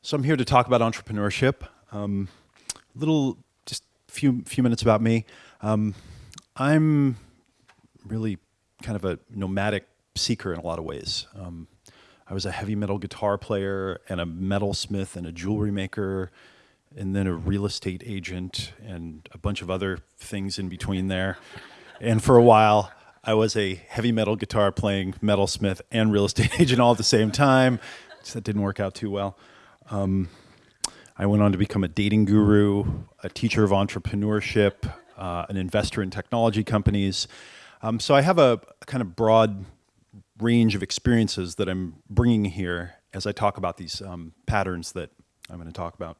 So I'm here to talk about entrepreneurship. Um, little, just few few minutes about me. Um, I'm really kind of a nomadic seeker in a lot of ways. Um, I was a heavy metal guitar player and a metalsmith and a jewelry maker, and then a real estate agent and a bunch of other things in between there. And for a while, I was a heavy metal guitar playing metalsmith and real estate agent all at the same time. So that didn't work out too well. Um, I went on to become a dating guru, a teacher of entrepreneurship, uh, an investor in technology companies. Um, so I have a, a kind of broad range of experiences that I'm bringing here as I talk about these um, patterns that I'm going to talk about.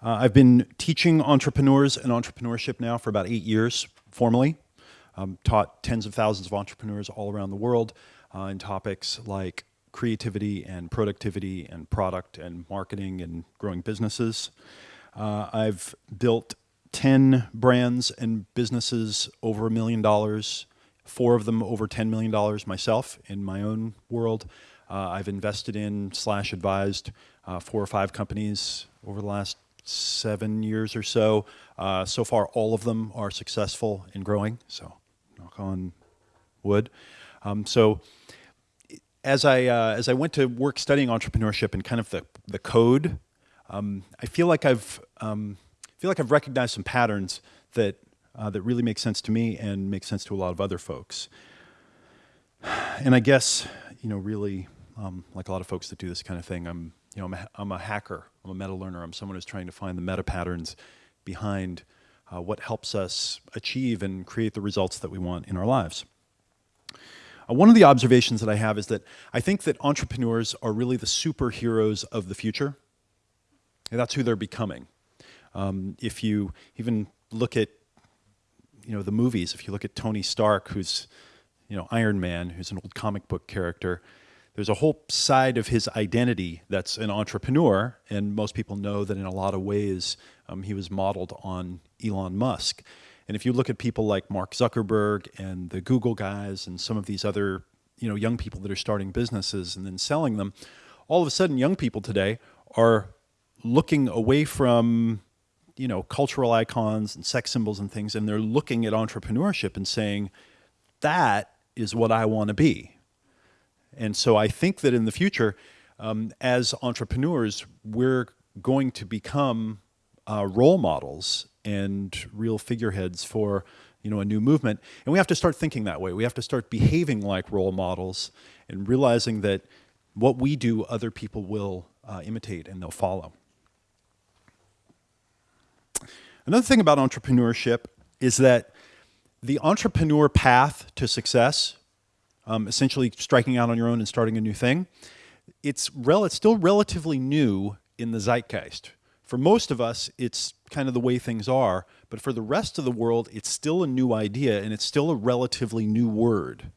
Uh, I've been teaching entrepreneurs and entrepreneurship now for about eight years formally. Um, taught tens of thousands of entrepreneurs all around the world uh, in topics like creativity and productivity and product and marketing and growing businesses. Uh, I've built 10 brands and businesses over a million dollars, four of them over $10 million myself in my own world. Uh, I've invested in slash advised uh, four or five companies over the last seven years or so. Uh, so far, all of them are successful in growing, so knock on wood. Um, so as I, uh, as I went to work studying entrepreneurship and kind of the, the code, um, I feel like I've, um, feel like I've recognized some patterns that, uh, that really make sense to me and make sense to a lot of other folks. And I guess, you know, really, um, like a lot of folks that do this kind of thing, I'm you know, I'm a, I'm a hacker, I'm a meta learner, I'm someone who's trying to find the meta patterns behind uh, what helps us achieve and create the results that we want in our lives. Uh, one of the observations that I have is that I think that entrepreneurs are really the superheroes of the future. And that's who they're becoming. Um, if you even look at you know, the movies, if you look at Tony Stark, who's you know, Iron Man, who's an old comic book character, there's a whole side of his identity that's an entrepreneur, and most people know that in a lot of ways um, he was modeled on Elon Musk. And if you look at people like Mark Zuckerberg and the Google guys and some of these other you know, young people that are starting businesses and then selling them, all of a sudden young people today are looking away from you know, cultural icons and sex symbols and things, and they're looking at entrepreneurship and saying, that is what I want to be. And so I think that in the future, um, as entrepreneurs, we're going to become uh, role models and real figureheads for you know, a new movement. And we have to start thinking that way. We have to start behaving like role models and realizing that what we do, other people will uh, imitate and they'll follow. Another thing about entrepreneurship is that the entrepreneur path to success um, essentially striking out on your own and starting a new thing, it's, rel it's still relatively new in the zeitgeist. For most of us, it's kind of the way things are, but for the rest of the world, it's still a new idea and it's still a relatively new word.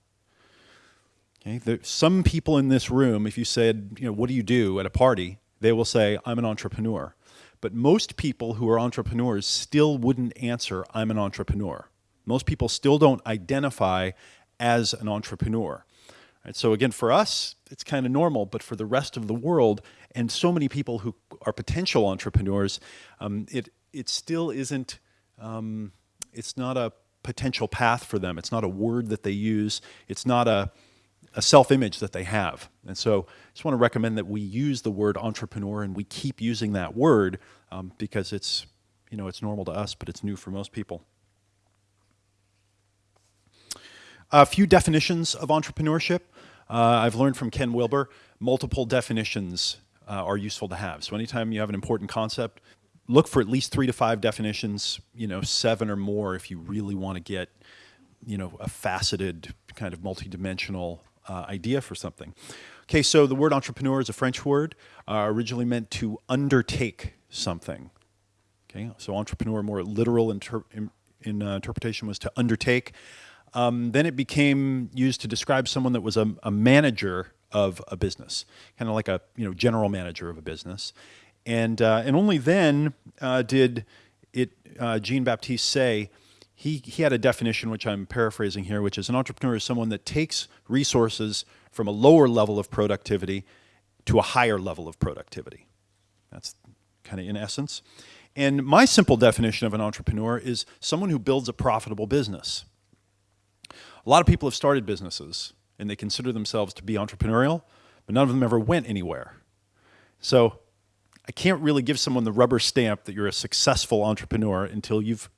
Okay, there, some people in this room, if you said, you know, what do you do at a party, they will say, I'm an entrepreneur. But most people who are entrepreneurs still wouldn't answer, I'm an entrepreneur. Most people still don't identify as an entrepreneur. Right, so again, for us, it's kind of normal, but for the rest of the world, and so many people who are potential entrepreneurs, um, it, it still isn't, um, it's not a potential path for them. It's not a word that they use. It's not a, a self-image that they have. And so I just want to recommend that we use the word entrepreneur and we keep using that word um, because it's, you know, it's normal to us, but it's new for most people. A few definitions of entrepreneurship. Uh, I've learned from Ken Wilber, multiple definitions uh, are useful to have. So anytime you have an important concept, look for at least three to five definitions, you know, seven or more if you really want to get, you know, a faceted kind of multidimensional uh, idea for something. Okay, so the word entrepreneur is a French word, uh, originally meant to undertake something. Okay, so entrepreneur, more literal inter in, in uh, interpretation was to undertake. Um, then it became used to describe someone that was a, a manager of a business, kind of like a you know general manager of a business, and uh, and only then uh, did it uh, Jean Baptiste Say he he had a definition which I'm paraphrasing here, which is an entrepreneur is someone that takes resources from a lower level of productivity to a higher level of productivity. That's kind of in essence. And my simple definition of an entrepreneur is someone who builds a profitable business. A lot of people have started businesses and they consider themselves to be entrepreneurial, but none of them ever went anywhere. So I can't really give someone the rubber stamp that you're a successful entrepreneur until you've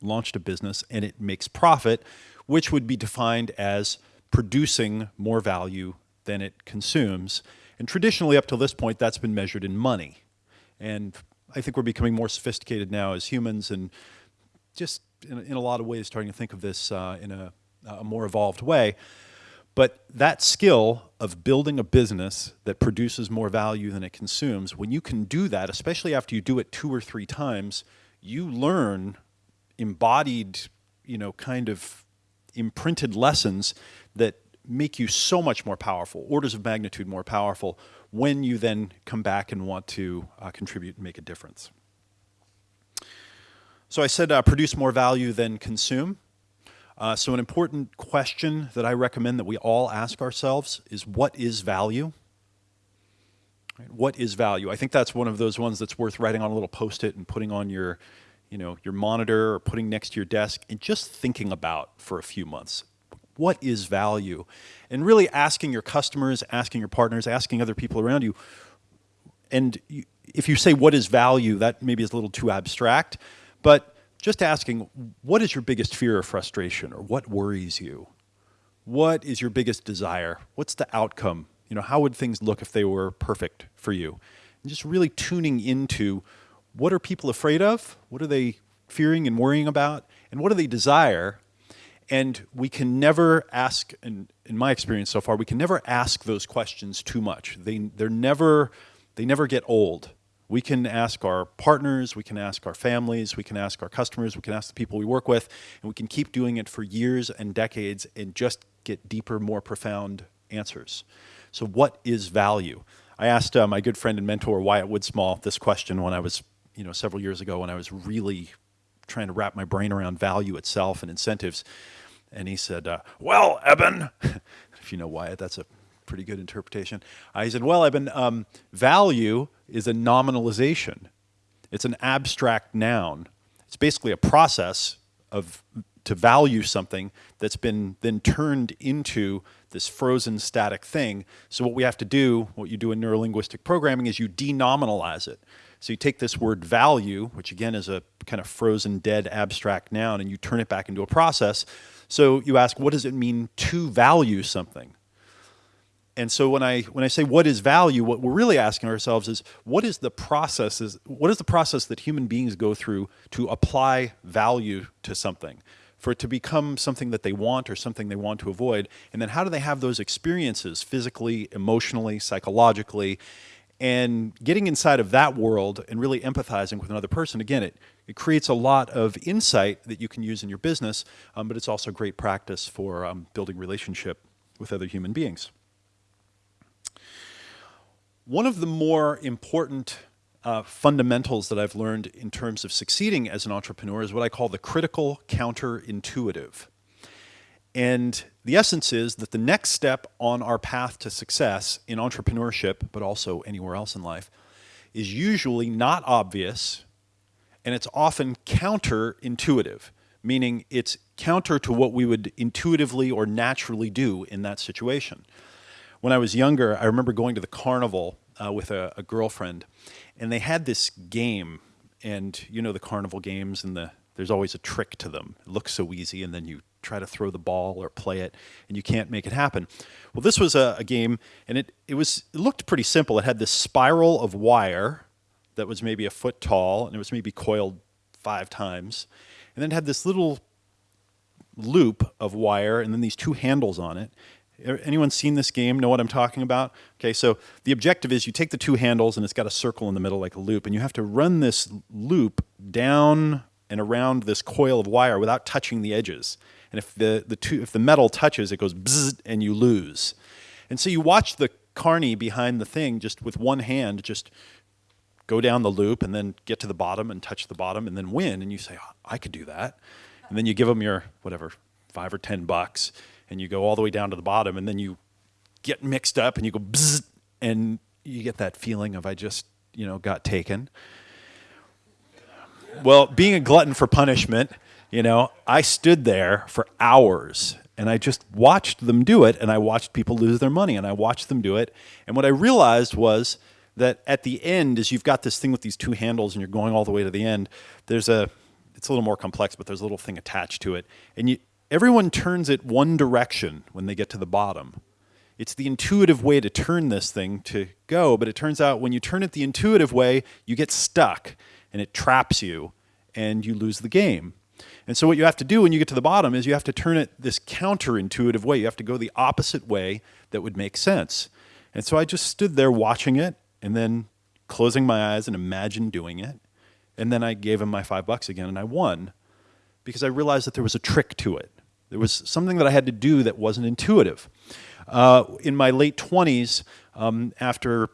launched a business and it makes profit, which would be defined as producing more value than it consumes. And traditionally, up to this point, that's been measured in money. And I think we're becoming more sophisticated now as humans and just in, a lot of ways starting to think of this uh, in a, a more evolved way. But that skill of building a business that produces more value than it consumes, when you can do that, especially after you do it two or three times, you learn embodied, you know, kind of imprinted lessons that make you so much more powerful, orders of magnitude more powerful, when you then come back and want to uh, contribute and make a difference. So I said uh, produce more value than consume. Uh, so an important question that I recommend that we all ask ourselves is what is value? What is value? I think that's one of those ones that's worth writing on a little post-it and putting on your, you know, your monitor or putting next to your desk and just thinking about for a few months. What is value? And really asking your customers, asking your partners, asking other people around you. And you, if you say what is value, that maybe is a little too abstract, but just asking, what is your biggest fear or frustration or what worries you? What is your biggest desire? What's the outcome? You know, how would things look if they were perfect for you? And just really tuning into what are people afraid of? What are they fearing and worrying about? And what do they desire? And we can never ask, in, in my experience so far, we can never ask those questions too much. They, they're never, they never get old. We can ask our partners, we can ask our families, we can ask our customers, we can ask the people we work with, and we can keep doing it for years and decades and just get deeper, more profound answers. So what is value? I asked uh, my good friend and mentor Wyatt Woodsmall this question when I was, you know, several years ago when I was really trying to wrap my brain around value itself and incentives. And he said, uh, well, Eben, if you know Wyatt, that's a pretty good interpretation. He said, well, Eben, um, value is a nominalization. It's an abstract noun. It's basically a process of to value something that's been then turned into this frozen static thing. So what we have to do, what you do in neurolinguistic programming is you denominalize it. So you take this word value, which again is a kind of frozen dead abstract noun, and you turn it back into a process. So you ask, what does it mean to value something? And so when I when I say what is value, what we're really asking ourselves is what is the process is what is the process that human beings go through to apply value to something, for it to become something that they want or something they want to avoid, and then how do they have those experiences physically, emotionally, psychologically, and getting inside of that world and really empathizing with another person. Again, it it creates a lot of insight that you can use in your business, um, but it's also great practice for um, building relationship with other human beings. One of the more important uh, fundamentals that I've learned in terms of succeeding as an entrepreneur is what I call the critical counterintuitive. And the essence is that the next step on our path to success in entrepreneurship, but also anywhere else in life, is usually not obvious and it's often counterintuitive, meaning it's counter to what we would intuitively or naturally do in that situation when I was younger, I remember going to the carnival uh, with a, a, girlfriend, and they had this game, and you know the carnival games, and the there's always a trick to them. It looks so easy, and then you try to throw the ball or play it, and you can't make it happen. Well, this was a, a game, and it it was it looked pretty simple. It had this spiral of wire that was maybe a foot tall, and it was maybe coiled five times, and then it had this little loop of wire and then these two handles on it Anyone seen this game, know what I'm talking about? Okay, so the objective is you take the two handles and it's got a circle in the middle like a loop and you have to run this loop down and around this coil of wire without touching the edges. And if the, the, two, if the metal touches, it goes bzzz and you lose. And so you watch the carny behind the thing just with one hand just go down the loop and then get to the bottom and touch the bottom and then win. And you say, oh, I could do that. And then you give them your, whatever, five or ten bucks and you go all the way down to the bottom and then you get mixed up and you go and you get that feeling of I just, you know, got taken. Well, being a glutton for punishment, you know, I stood there for hours and I just watched them do it and I watched people lose their money and I watched them do it. And what I realized was that at the end, as you've got this thing with these two handles and you're going all the way to the end, there's a, it's a little more complex, but there's a little thing attached to it. And you, everyone turns it one direction when they get to the bottom. It's the intuitive way to turn this thing to go, but it turns out when you turn it the intuitive way, you get stuck and it traps you and you lose the game. And so what you have to do when you get to the bottom is you have to turn it this counterintuitive way. You have to go the opposite way that would make sense. And so I just stood there watching it and then closing my eyes and imagined doing it. And then I gave him my five bucks again and I won because I realized that there was a trick to it. There was something that I had to do that wasn't intuitive. Uh, in my late 20s, um, after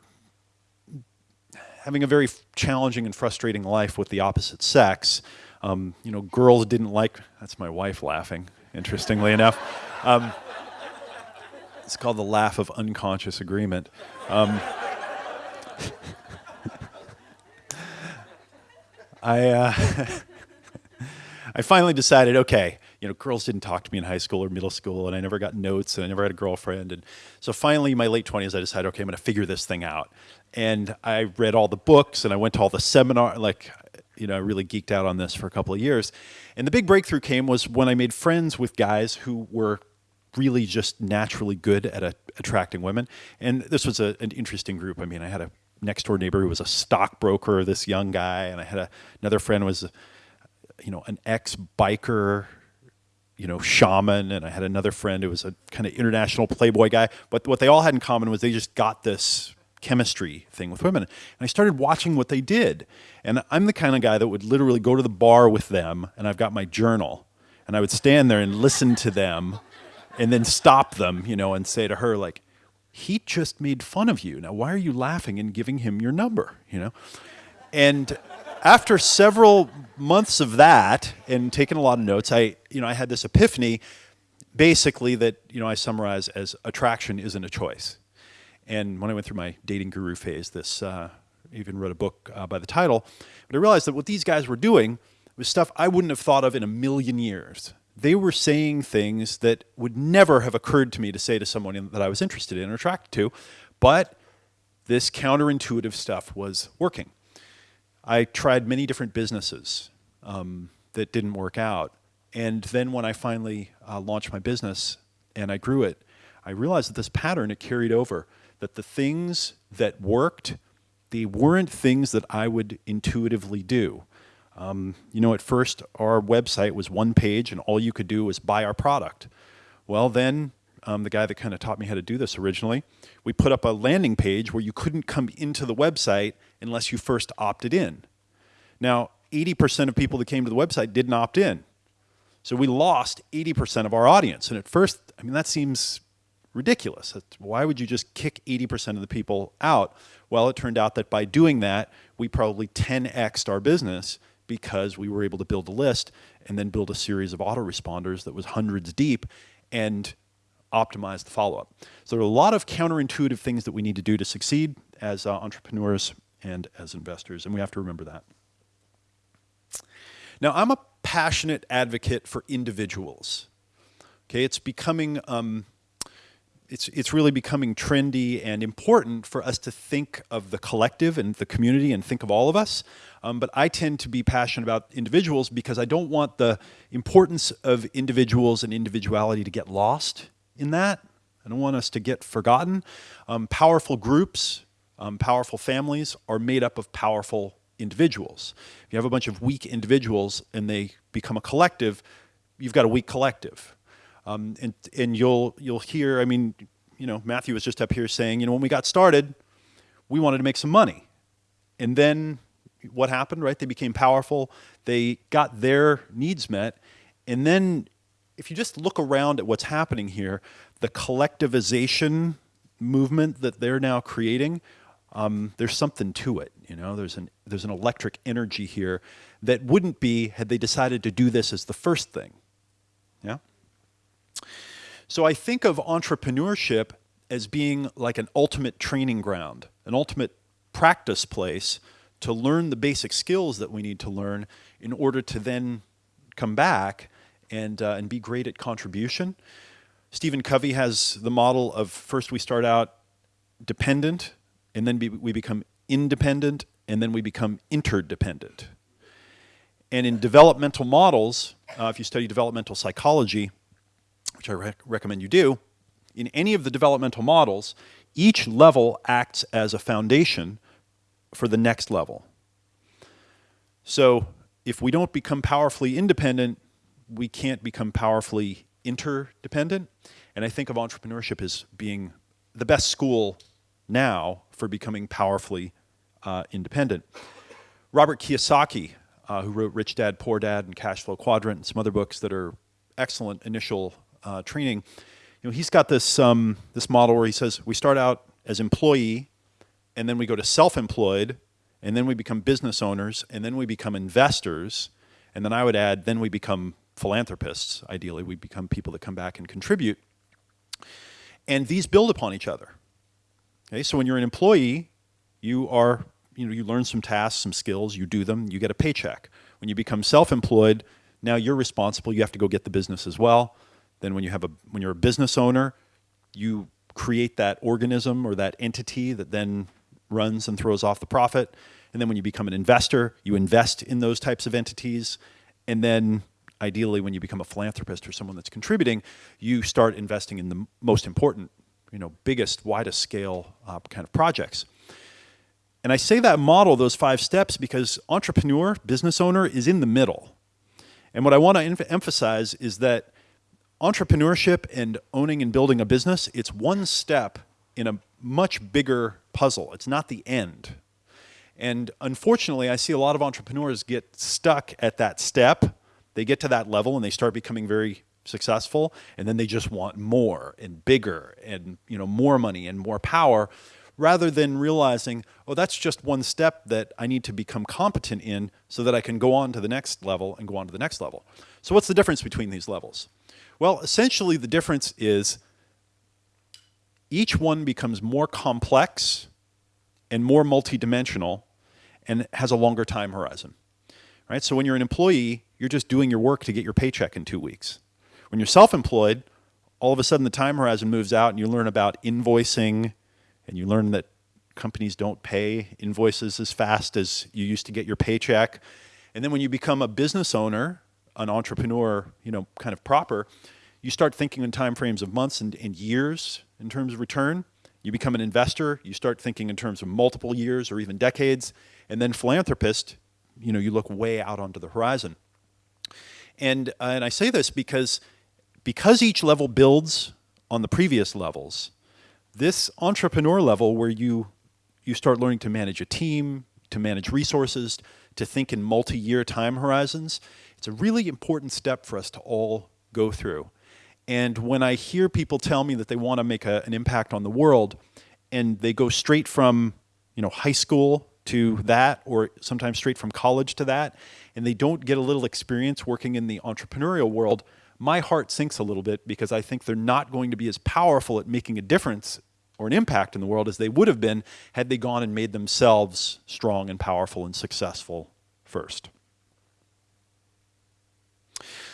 having a very challenging and frustrating life with the opposite sex, um, you know, girls didn't like, that's my wife laughing, interestingly enough. Um, it's called the laugh of unconscious agreement. Um, I, uh, I finally decided, okay, you know, girls didn't talk to me in high school or middle school, and I never got notes, and I never had a girlfriend. And so finally, in my late 20s, I decided, okay, I'm going to figure this thing out. And I read all the books, and I went to all the seminar, like you know, I really geeked out on this for a couple of years. And the big breakthrough came was when I made friends with guys who were really just naturally good at a, attracting women. And this was a, an interesting group. I mean, I had a next door neighbor who was a stockbroker, this young guy, and I had a, another friend was, you know, an ex biker, you know, shaman, and I had another friend who was a kind of international playboy guy. But what they all had in common was they just got this chemistry thing with women. And I started watching what they did. And I'm the kind of guy that would literally go to the bar with them, and I've got my journal, and I would stand there and listen to them, and then stop them, you know, and say to her, like, he just made fun of you. Now, why are you laughing and giving him your number, you know? And after several months of that and taking a lot of notes, I, you know, I had this epiphany basically that, you know, I summarize as attraction isn't a choice. And when I went through my dating guru phase, this uh, even wrote a book uh, by the title. But I realized that what these guys were doing was stuff I wouldn't have thought of in a million years. They were saying things that would never have occurred to me to say to someone that I was interested in or attracted to, but this counterintuitive stuff was working. I tried many different businesses um, that didn't work out. And then when I finally uh, launched my business and I grew it, I realized that this pattern, it carried over that the things that worked, they weren't things that I would intuitively do. Um, you know, at first our website was one page and all you could do was buy our product. Well, then um, the guy that kind of taught me how to do this originally, we put up a landing page where you couldn't come into the website unless you first opted in. Now, 80% of people that came to the website didn't opt in. So we lost 80% of our audience. And at first, I mean, that seems ridiculous. Why would you just kick 80% of the people out? Well, it turned out that by doing that, we probably 10xed our business because we were able to build a list and then build a series of autoresponders that was hundreds deep and optimize the follow-up. So there are a lot of counterintuitive things that we need to do to succeed as uh, entrepreneurs and as investors, and we have to remember that. Now, I'm a passionate advocate for individuals. Okay, it's becoming um, it's, it's really becoming trendy and important for us to think of the collective and the community and think of all of us. Um, but I tend to be passionate about individuals because I don't want the importance of individuals and individuality to get lost in that. I don't want us to get forgotten. Um, powerful groups, um, powerful families are made up of powerful individuals. If you have a bunch of weak individuals and they become a collective, you've got a weak collective. Um, and and you'll you'll hear. I mean, you know, Matthew was just up here saying, you know, when we got started, we wanted to make some money, and then what happened? Right? They became powerful. They got their needs met, and then if you just look around at what's happening here, the collectivization movement that they're now creating, um, there's something to it. You know, there's an there's an electric energy here that wouldn't be had they decided to do this as the first thing. Yeah. So I think of entrepreneurship as being like an ultimate training ground, an ultimate practice place to learn the basic skills that we need to learn in order to then come back and, uh, and be great at contribution. Stephen Covey has the model of first we start out dependent, and then be, we become independent, and then we become interdependent. And in developmental models, uh, if you study developmental psychology, which I rec recommend you do, in any of the developmental models, each level acts as a foundation for the next level. So if we don't become powerfully independent, we can't become powerfully interdependent. And I think of entrepreneurship as being the best school now for becoming powerfully uh, independent. Robert Kiyosaki, uh, who wrote Rich Dad, Poor Dad and Cash Flow Quadrant and some other books that are excellent initial uh, training, you know, he's got this, um, this model where he says we start out as employee and then we go to self-employed and then we become business owners and then we become investors and then I would add then we become philanthropists ideally we become people that come back and contribute and these build upon each other okay so when you're an employee you are you know you learn some tasks some skills you do them you get a paycheck when you become self-employed now you're responsible you have to go get the business as well then when you have a when you're a business owner you create that organism or that entity that then runs and throws off the profit. And then when you become an investor, you invest in those types of entities. And then ideally, when you become a philanthropist or someone that's contributing, you start investing in the most important, you know, biggest, widest scale uh, kind of projects. And I say that model, those five steps, because entrepreneur, business owner is in the middle. And what I want to emphasize is that entrepreneurship and owning and building a business, it's one step in a much bigger puzzle. It's not the end. And unfortunately, I see a lot of entrepreneurs get stuck at that step. They get to that level and they start becoming very successful and then they just want more and bigger and you know more money and more power rather than realizing, oh, that's just one step that I need to become competent in so that I can go on to the next level and go on to the next level. So what's the difference between these levels? Well, essentially the difference is each one becomes more complex and more multidimensional and has a longer time horizon. Right? So when you're an employee, you're just doing your work to get your paycheck in two weeks. When you're self-employed, all of a sudden the time horizon moves out and you learn about invoicing and you learn that companies don't pay invoices as fast as you used to get your paycheck. And then when you become a business owner, an entrepreneur, you know, kind of proper, you start thinking in time frames of months and, and years in terms of return. You become an investor, you start thinking in terms of multiple years or even decades. And then philanthropist, you know, you look way out onto the horizon. And, uh, and I say this because, because each level builds on the previous levels, this entrepreneur level where you, you start learning to manage a team, to manage resources, to think in multi-year time horizons, it's a really important step for us to all go through. And when I hear people tell me that they want to make a, an impact on the world, and they go straight from you know high school to that, or sometimes straight from college to that, and they don't get a little experience working in the entrepreneurial world, my heart sinks a little bit because I think they're not going to be as powerful at making a difference or an impact in the world as they would have been had they gone and made themselves strong and powerful and successful first.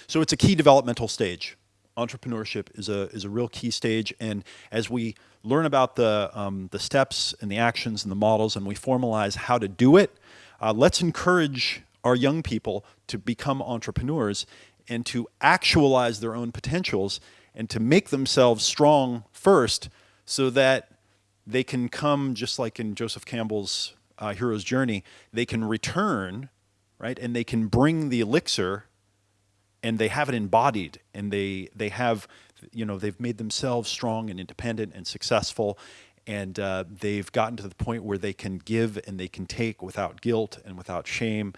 So it's a key developmental stage entrepreneurship is a, is a real key stage. And as we learn about the, um, the steps and the actions and the models and we formalize how to do it, uh, let's encourage our young people to become entrepreneurs and to actualize their own potentials and to make themselves strong first so that they can come just like in Joseph Campbell's uh, Hero's Journey, they can return, right? And they can bring the elixir and they have it embodied and they they have you know they've made themselves strong and independent and successful and uh, they've gotten to the point where they can give and they can take without guilt and without shame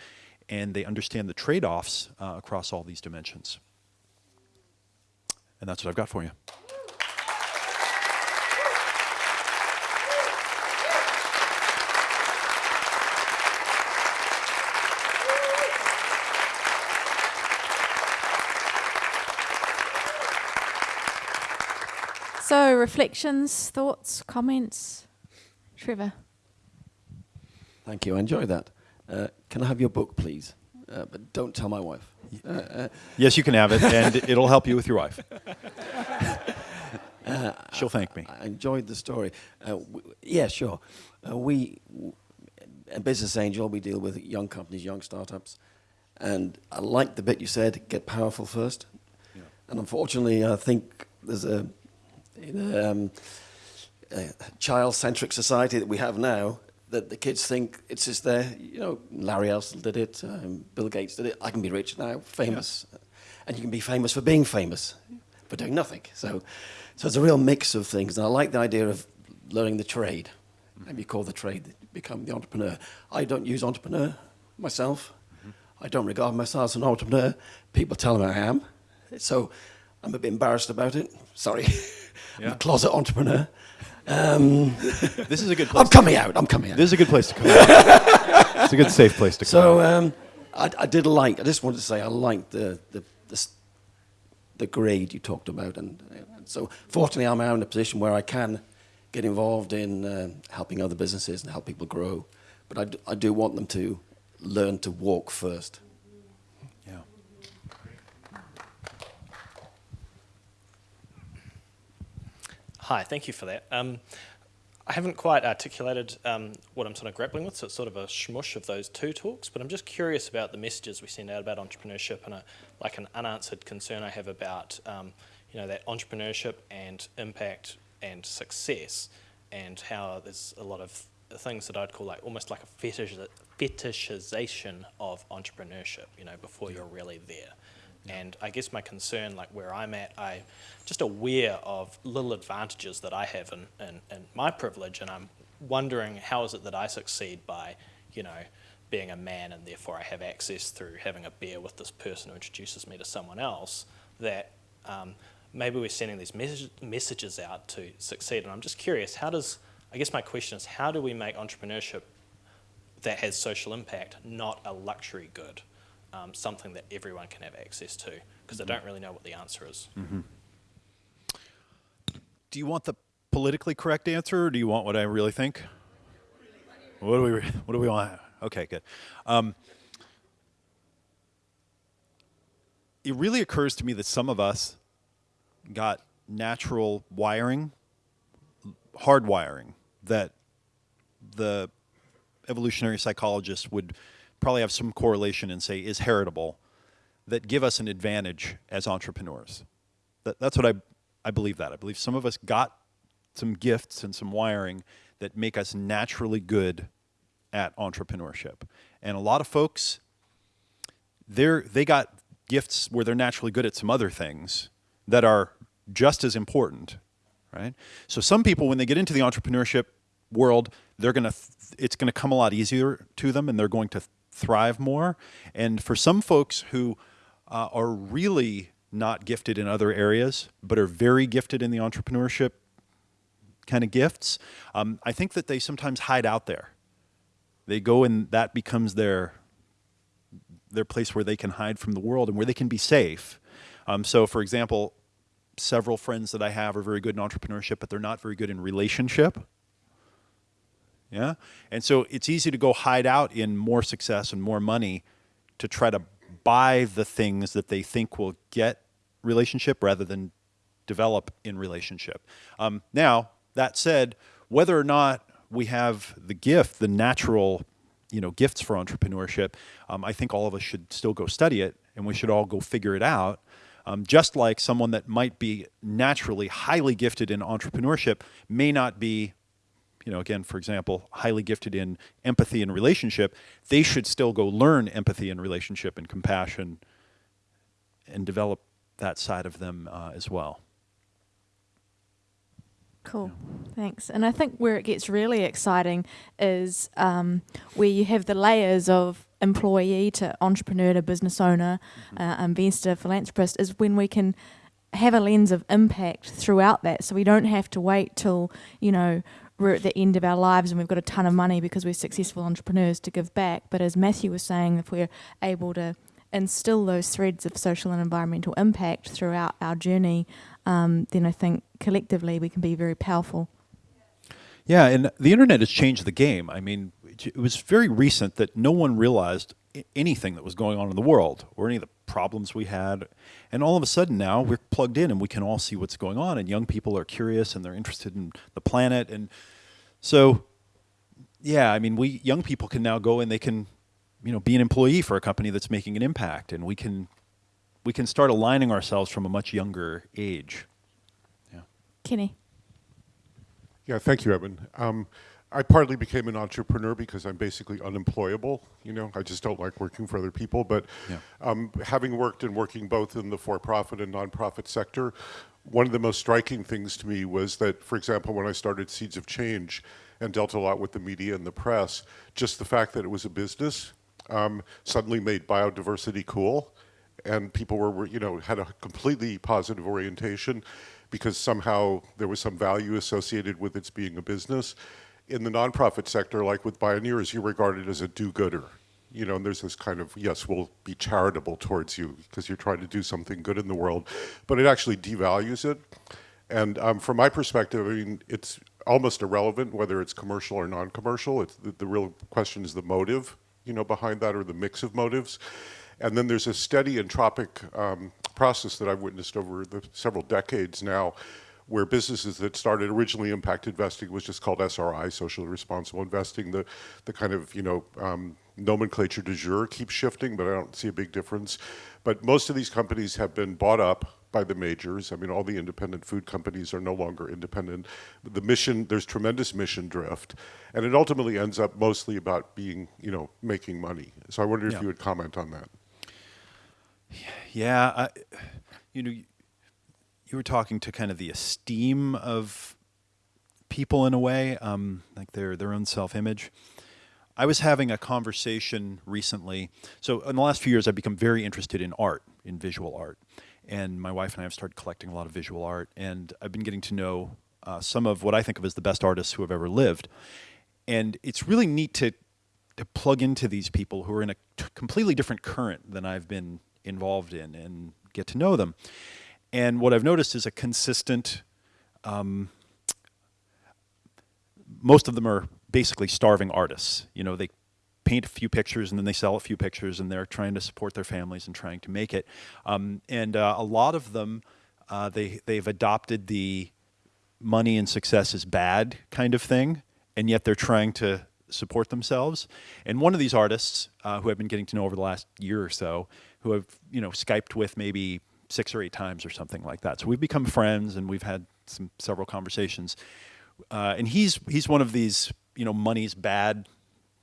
and they understand the trade-offs uh, across all these dimensions and that's what I've got for you. So, reflections, thoughts, comments? Trevor. Thank you. I enjoyed that. Uh, can I have your book, please? Uh, but don't tell my wife. Uh, uh yes, you can have it, and it'll help you with your wife. She'll thank me. I enjoyed the story. Uh, yeah, sure. Uh, we, a Business Angel, we deal with young companies, young startups. And I like the bit you said, get powerful first. Yeah. And unfortunately, I think there's a, um, a child-centric society that we have now that the kids think it's just there. You know, Larry Ellison did it, um, Bill Gates did it. I can be rich now, famous. Yeah. And you can be famous for being famous, for doing nothing. So, so it's a real mix of things. And I like the idea of learning the trade. Maybe call the trade, become the entrepreneur. I don't use entrepreneur myself. I don't regard myself as an entrepreneur. People tell me I am. So I'm a bit embarrassed about it. Sorry. Yeah. I'm a closet entrepreneur. Um, this is a good place. I'm coming out. I'm coming out. This is a good place to come out. it's a good safe place to come so, um, I, I, did like, I just wanted to say I liked the, the, the, the grade you talked about. And, and, so fortunately I'm now in a position where I can get involved in uh, helping other businesses and help people grow. But I, I do want them to learn to walk first. Hi, thank you for that. Um, I haven't quite articulated um, what I'm sort of grappling with, so it's sort of a smush of those two talks, but I'm just curious about the messages we send out about entrepreneurship and a, like an unanswered concern I have about um, you know, that entrepreneurship and impact and success and how there's a lot of things that I'd call like almost like a fetish, fetishization of entrepreneurship, you know, before you're really there. And I guess my concern, like where I'm at, I'm just aware of little advantages that I have in, in, in my privilege, and I'm wondering how is it that I succeed by, you know, being a man and therefore I have access through having a beer with this person who introduces me to someone else, that um, maybe we're sending these mes messages out to succeed. And I'm just curious, how does, I guess my question is, how do we make entrepreneurship that has social impact not a luxury good? Um, something that everyone can have access to? Because mm -hmm. I don't really know what the answer is. Mm -hmm. Do you want the politically correct answer, or do you want what I really think? What do we What do we want? Okay, good. Um, it really occurs to me that some of us got natural wiring, hardwiring that the evolutionary psychologists would probably have some correlation and say is heritable that give us an advantage as entrepreneurs. That, that's what I, I believe that. I believe some of us got some gifts and some wiring that make us naturally good at entrepreneurship. And a lot of folks, they're, they got gifts where they're naturally good at some other things that are just as important, right? So some people, when they get into the entrepreneurship world, they're gonna, it's gonna come a lot easier to them and they're going to thrive more. And for some folks who uh, are really not gifted in other areas, but are very gifted in the entrepreneurship kind of gifts, um, I think that they sometimes hide out there. They go and that becomes their their place where they can hide from the world and where they can be safe. Um, so for example, several friends that I have are very good in entrepreneurship, but they're not very good in relationship. Yeah? And so it's easy to go hide out in more success and more money to try to buy the things that they think will get relationship rather than develop in relationship. Um, now, that said, whether or not we have the gift, the natural you know, gifts for entrepreneurship, um, I think all of us should still go study it and we should all go figure it out. Um, just like someone that might be naturally highly gifted in entrepreneurship may not be you know, again, for example, highly gifted in empathy and relationship, they should still go learn empathy and relationship and compassion and develop that side of them uh, as well. Cool, yeah. thanks. And I think where it gets really exciting is um, where you have the layers of employee to entrepreneur to business owner, mm -hmm. uh, investor, philanthropist, is when we can have a lens of impact throughout that. So we don't have to wait till, you know, we're at the end of our lives and we've got a ton of money because we're successful entrepreneurs to give back. But as Matthew was saying, if we're able to instill those threads of social and environmental impact throughout our journey, um, then I think collectively we can be very powerful. Yeah, and the internet has changed the game. I mean, it was very recent that no one realized anything that was going on in the world or any of the problems we had. And all of a sudden now we're plugged in and we can all see what's going on. And young people are curious and they're interested in the planet. And so, yeah, I mean, we young people can now go and they can, you know, be an employee for a company that's making an impact, and we can we can start aligning ourselves from a much younger age. Yeah. Kenny. Yeah, thank you, Eben. Um, I partly became an entrepreneur because I'm basically unemployable. You know, I just don't like working for other people. But Yeah. um, having worked and working both in the for-profit and nonprofit sector, one of the most striking things to me was that, for example, when I started Seeds of Change and dealt a lot with the media and the press, just the fact that it was a business um, suddenly made biodiversity cool and people were, you know, had a completely positive orientation because somehow there was some value associated with its being a business. In the nonprofit sector, like with Pioneers, you're regarded as a do-gooder. You know, and there's this kind of, yes, we'll be charitable towards you because you're trying to do something good in the world, but it actually devalues it. And um, from my perspective, I mean, it's almost irrelevant whether it's commercial or non-commercial. It's the, the real question is the motive, you know, behind that or the mix of motives. And then there's a steady entropic um, process that I've witnessed over the several decades now, where businesses that started originally impact investing was just called SRI, socially responsible investing. The the kind of you know um, nomenclature du jour keeps shifting, but I don't see a big difference. But most of these companies have been bought up by the majors. I mean, all the independent food companies are no longer independent. The mission, there's tremendous mission drift, and it ultimately ends up mostly about being, you know, making money. So I wonder if you would comment on that. Yeah, I, you know, you were talking to kind of the esteem of people in a way, um, like their their own self image. I was having a conversation recently. So in the last few years, I've become very interested in art, in visual art, and my wife and I have started collecting a lot of visual art, and I've been getting to know uh, some of what I think of as the best artists who have ever lived, and it's really neat to to plug into these people who are in a completely different current than I've been involved in and get to know them. And what I've noticed is a consistent. Um, most of them are basically starving artists. You know, they paint a few pictures and then they sell a few pictures and they're trying to support their families and trying to make it. Um, and uh, a lot of them, uh, they they've adopted the money and success is bad kind of thing, and yet they're trying to support themselves. And one of these artists, uh, who I've been getting to know over the last year or so, who I've you know skyped with maybe six or eight times or something like that. So we've become friends and we've had some several conversations. Uh, and he's he's one of these you know money's bad.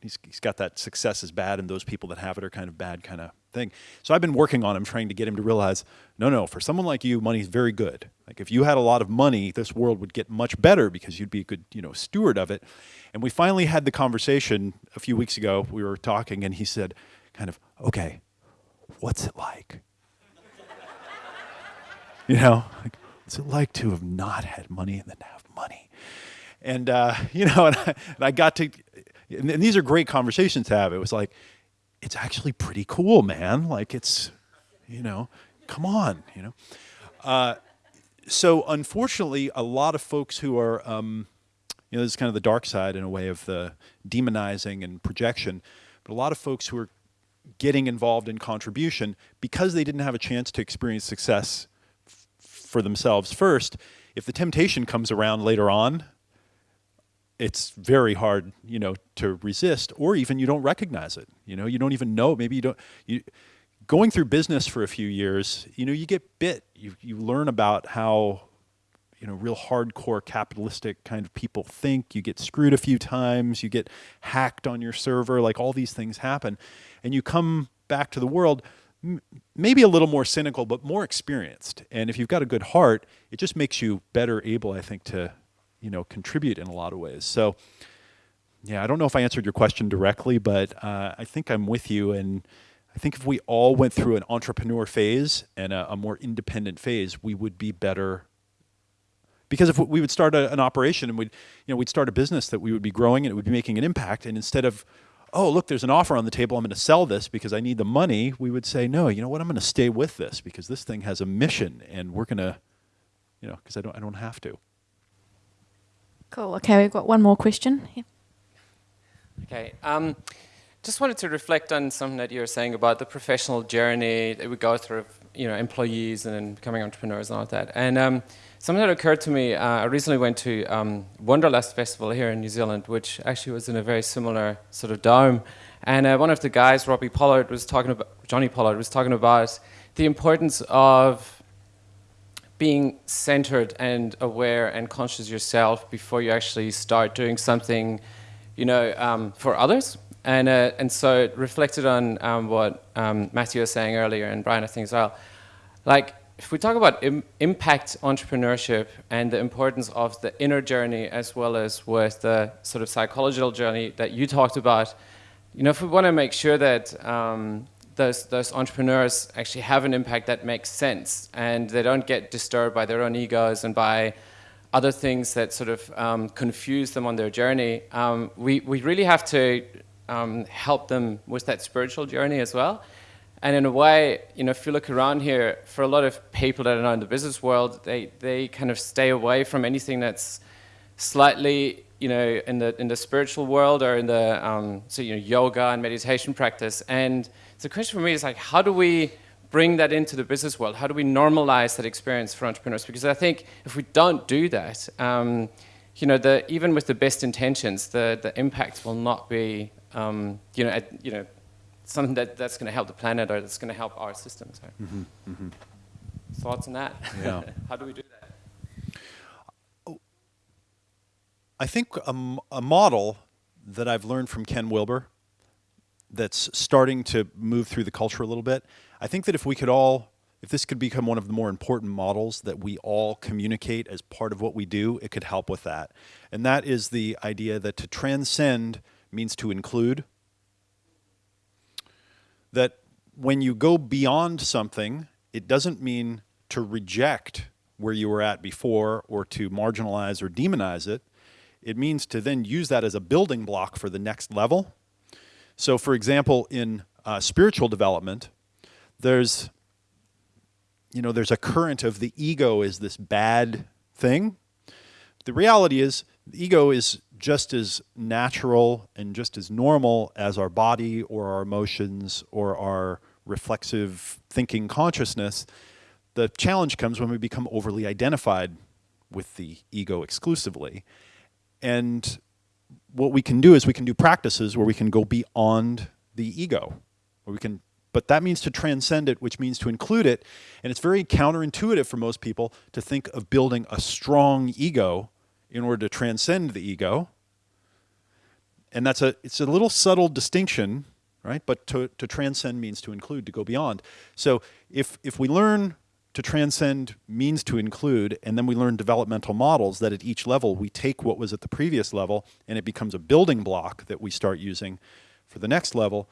He's, he's got that success is bad, and those people that have it are kind of bad kind of thing. So I've been working on him, trying to get him to realize, no, no, for someone like you, money's very good. Like if you had a lot of money, this world would get much better because you'd be a good, you know, steward of it. And we finally had the conversation a few weeks ago. We were talking, and he said, kind of, okay, what's it like? you know, like, what's it like to have not had money and then have money? And uh, you know, and I, and I got to, and, and these are great conversations to have. It was like, it's actually pretty cool, man. Like it's, you know, come on, you know. Uh, so unfortunately, a lot of folks who are, um, you know, this is kind of the dark side in a way of the demonizing and projection, but a lot of folks who are getting involved in contribution because they didn't have a chance to experience success for themselves first. If the temptation comes around later on, it's very hard, you know, to resist, or even you don't recognize it. You know, you don't even know. Maybe you don't. You going through business for a few years, you know, you get bit. You you learn about how, you know, real hardcore capitalistic kind of people think. You get screwed a few times. You get hacked on your server. Like all these things happen, and you come back to the world. Maybe a little more cynical, but more experienced. And if you've got a good heart, it just makes you better able, I think, to you know contribute in a lot of ways. So yeah, I don't know if I answered your question directly, but uh, I think I'm with you. And I think if we all went through an entrepreneur phase and a, a more independent phase, we would be better. Because if we would start a, an operation and we'd, you know, we'd start a business that we would be growing and it would be making an impact, and instead of oh, look, there's an offer on the table. I'm going to sell this because I need the money. We would say, no, you know what? I'm going to stay with this because this thing has a mission and we're going to, you know, because I don't, I don't have to. Cool. Okay, we've got one more question. Yeah. Okay. Um, just wanted to reflect on something that you were saying about the professional journey that we go through, you know, employees and then becoming entrepreneurs and all that. And um, something that occurred to me, uh, I recently went to um, Wanderlust Festival here in New Zealand, which actually was in a very similar sort of dome. And uh, one of the guys, Robbie Pollard, was talking about, Johnny Pollard was talking about the importance of being centered and aware and conscious yourself before you actually start doing something, you know, um, for others. And, uh, and so it reflected on um, what um, Matthew was saying earlier, and Brian, I think as well. Like, if we talk about Im impact entrepreneurship and the importance of the inner journey as well as with the sort of psychological journey that you talked about, you know, if we want to make sure that um, those, those entrepreneurs actually have an impact that makes sense and they don't get disturbed by their own egos and by other things that sort of um, confuse them on their journey, um, we, we really have to um, help them with that spiritual journey as well. And in a way, you know, if you look around here, for a lot of people that are now in the business world, they, they kind of stay away from anything that's slightly, you know, in the, in the spiritual world or in the, um, so, you know, yoga and meditation practice. And the question for me is like, how do we bring that into the business world? How do we normalize that experience for entrepreneurs? Because I think if we don't do that, um, you know, the, even with the best intentions, the, the impact will not be, um, you know, at, you know, something that, that's going to help the planet or that's going to help our systems. Right? Mm -hmm, mm -hmm. Thoughts on that? Yeah. How do we do that? I think a, a model that I've learned from Ken Wilber that's starting to move through the culture a little bit. I think that if we could all, if this could become one of the more important models that we all communicate as part of what we do, it could help with that. And that is the idea that to transcend means to include. That when you go beyond something, it doesn't mean to reject where you were at before or to marginalize or demonize it. It means to then use that as a building block for the next level so for example, in uh, spiritual development, there's, you know, there's a current of the ego is this bad thing. The reality is the ego is just as natural and just as normal as our body or our emotions or our reflexive thinking consciousness. The challenge comes when we become overly identified with the ego exclusively. And what we can do is we can do practices where we can go beyond the ego, where we can, but that means to transcend it, which means to include it. And it's very counterintuitive for most people to think of building a strong ego in order to transcend the ego. And that's a, it's a little subtle distinction, right? But to, to transcend means to include, to go beyond. So if, if we learn to transcend means to include, and then we learn developmental models that at each level we take what was at the previous level and it becomes a building block that we start using for the next level.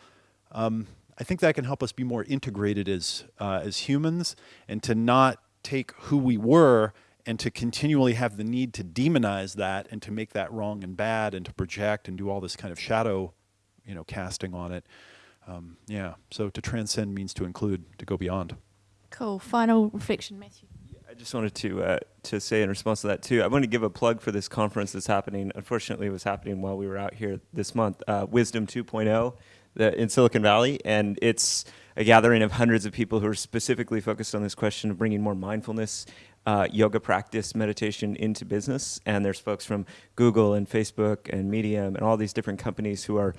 Um, I think that can help us be more integrated as, uh, as humans and to not take who we were and to continually have the need to demonize that and to make that wrong and bad and to project and do all this kind of shadow you know, casting on it. Um, yeah, so to transcend means to include, to go beyond. Cool. Final reflection, Matthew. I just wanted to uh, to say in response to that too. I want to give a plug for this conference that's happening. Unfortunately, it was happening while we were out here this month. Uh, Wisdom 2.0 in Silicon Valley, and it's a gathering of hundreds of people who are specifically focused on this question of bringing more mindfulness, uh, yoga practice, meditation into business. And there's folks from Google and Facebook and Medium and all these different companies who are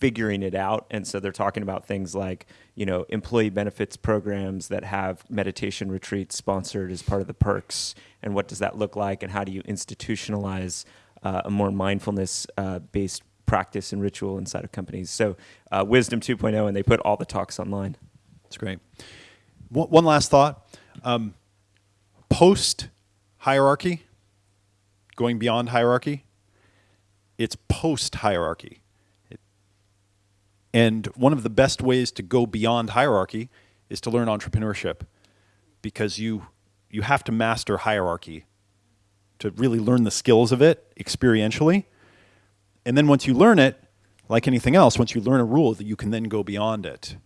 figuring it out. And so they're talking about things like, you know, employee benefits programs that have meditation retreats sponsored as part of the perks. And what does that look like? And how do you institutionalize uh, a more mindfulness uh, based practice and ritual inside of companies? So uh, Wisdom 2.0, and they put all the talks online. That's great. One last thought. Um, post hierarchy, going beyond hierarchy, it's post hierarchy. And one of the best ways to go beyond hierarchy is to learn entrepreneurship because you, you have to master hierarchy to really learn the skills of it experientially. And then once you learn it, like anything else, once you learn a rule, that you can then go beyond it.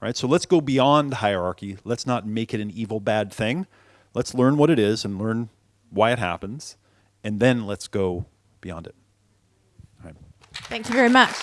Right? So let's go beyond hierarchy. Let's not make it an evil, bad thing. Let's learn what it is and learn why it happens, and then let's go beyond it. Thank you very much.